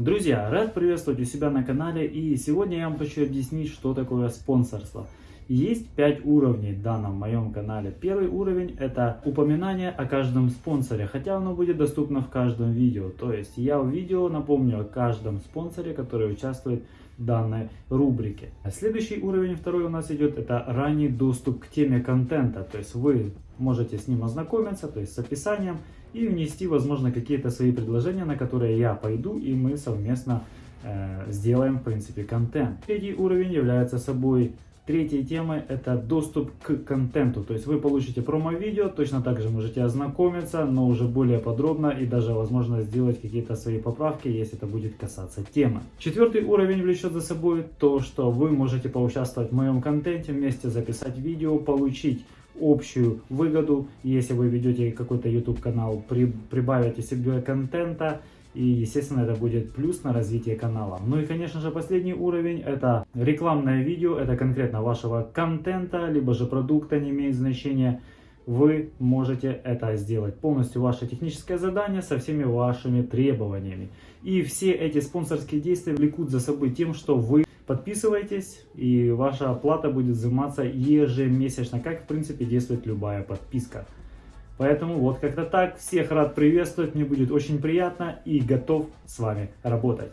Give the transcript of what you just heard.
Друзья, рад приветствовать у себя на канале и сегодня я вам хочу объяснить, что такое спонсорство. Есть 5 уровней в данном моем канале. Первый уровень это упоминание о каждом спонсоре, хотя оно будет доступно в каждом видео. То есть я в видео напомню о каждом спонсоре, который участвует в данной рубрике. Следующий уровень, второй у нас идет, это ранний доступ к теме контента. То есть вы можете с ним ознакомиться, то есть с описанием и внести, возможно, какие-то свои предложения, на которые я пойду, и мы совместно э, сделаем, в принципе, контент. Третий уровень является собой Третьей темой это доступ к контенту, то есть вы получите промо-видео, точно так же можете ознакомиться, но уже более подробно и даже возможно сделать какие-то свои поправки, если это будет касаться темы. Четвертый уровень влечет за собой то, что вы можете поучаствовать в моем контенте, вместе записать видео, получить общую выгоду. Если вы ведете какой-то YouTube канал, при, прибавите себе контента, и, естественно, это будет плюс на развитие канала. Ну и, конечно же, последний уровень это рекламное видео, это конкретно вашего контента, либо же продукта, не имеет значения. Вы можете это сделать. Полностью ваше техническое задание со всеми вашими требованиями. И все эти спонсорские действия влекут за собой тем, что вы Подписывайтесь, и ваша оплата будет взиматься ежемесячно, как в принципе действует любая подписка. Поэтому вот как-то так. Всех рад приветствовать, мне будет очень приятно и готов с вами работать.